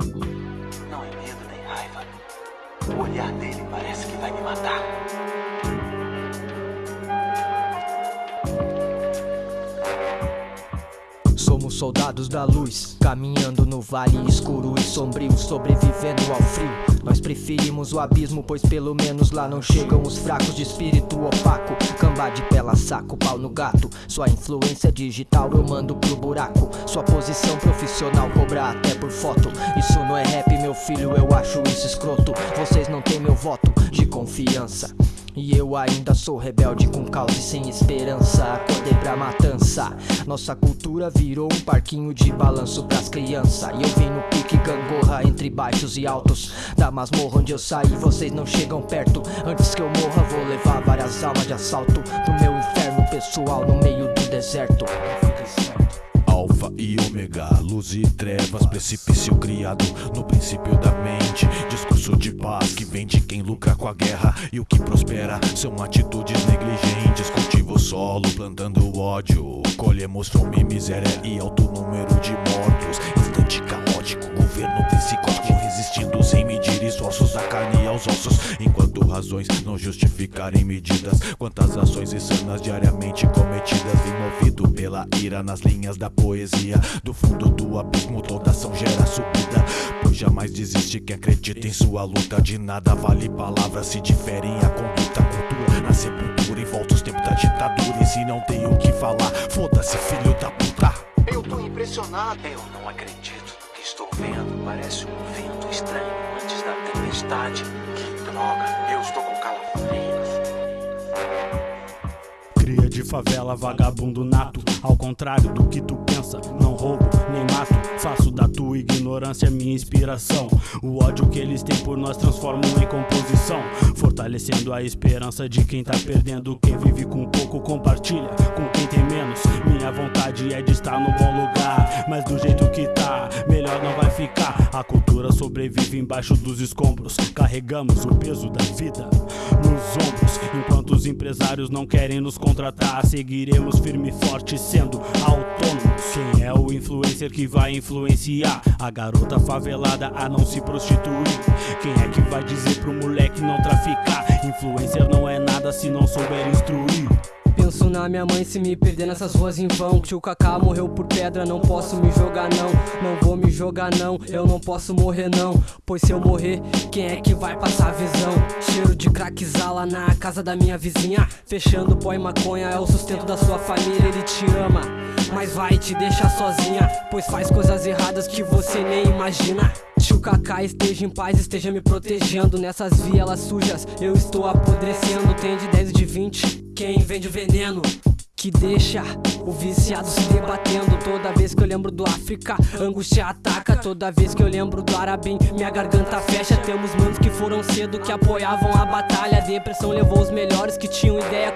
Não é medo nem raiva. O olhar dele parece que vai me matar. Somos soldados da luz, caminhando no vale escuro e sombrio, sobrevivendo ao frio. Nós preferimos o abismo, pois pelo menos lá não chegam os fracos de espírito opaco. Camba de pela saco, pau no gato. Sua influência digital eu mando pro buraco. Sua posição profissional cobra até por foto. Isso não é rap, meu filho, eu acho isso escroto. Vocês não têm meu voto de confiança. E eu ainda sou rebelde com causa e sem esperança. Acordei pra matança. Nossa cultura virou um parquinho de balanço pras crianças. E eu vim no pique gangorra entre baixos e altos. Da masmorra onde eu saí, vocês não chegam perto. Antes que eu morra vou levar várias almas de assalto Pro meu inferno pessoal no meio do deserto. Alfa e ômega, luz e trevas, precipício criado no princípio da mente. Discurso de paz que vem de quem lucra com a guerra e o que prospera são atitudes negligentes. Cultivo solo, plantando ódio. Colhemos fome, miséria e alto número de mortos. Instante caótico, governo psicótico, resistindo sem medir esforços da carne aos ossos. Razões não justificarem medidas, quantas ações insanas diariamente cometidas, envolvido pela ira nas linhas da poesia. Do fundo do abismo toda ação gera subida Pois jamais desiste quem acredita em sua luta De nada vale palavras se diferem a conduta Cultura na sepultura e volta os tempos da ditadura E se não tem o que falar, foda-se filho da puta Eu tô impressionado. Eu não acredito no que estou vendo. Parece um vento estranho antes da tempestade. Droga, eu estou com calafrios. Cria de favela, vagabundo nato. Ao contrário do que tu pensa, não roubo nem mato. Faço da tua ignorância minha inspiração. O ódio que eles têm por nós transformo em composição. Fortalecendo a esperança de quem tá perdendo. Quem vive com pouco compartilha com quem tem menos. Minha vontade é de estar no bom lugar. Mas do jeito que tá, melhor não vai ficar. A cultura sobrevive embaixo dos escombros. Carregamos o peso da vida nos ombros. Enquanto os empresários não querem nos contratar, seguiremos firme e forte sendo autônomos. Quem é o influencer que vai influenciar a garota favelada a não se prostituir? Quem é que vai dizer pro moleque não traficar? Influencer não é nada se não souber instruir. Penso na minha mãe se me perder nessas ruas em vão. Tio Kaká morreu por pedra, não posso me jogar não. Não vou me jogar não, eu não posso morrer não. Pois se eu morrer, quem é que vai passar a visão? Cheiro de crackzala na casa da minha vizinha. Fechando pó e maconha é o sustento da sua família. Ele te ama, mas vai te deixar sozinha. Pois faz coisas erradas que você nem imagina. Tio Kaká esteja em paz, esteja me protegendo. Nessas vielas sujas eu estou apodrecendo. Tem de 10 e de 20, quem vende o veneno que deixa o viciado se debatendo. Toda vez que eu lembro do África, angústia ataca. Toda vez que eu lembro do Arabim, minha garganta fecha. Temos manos que foram cedo, que apoiavam a batalha. A depressão levou os melhores que tinham ideia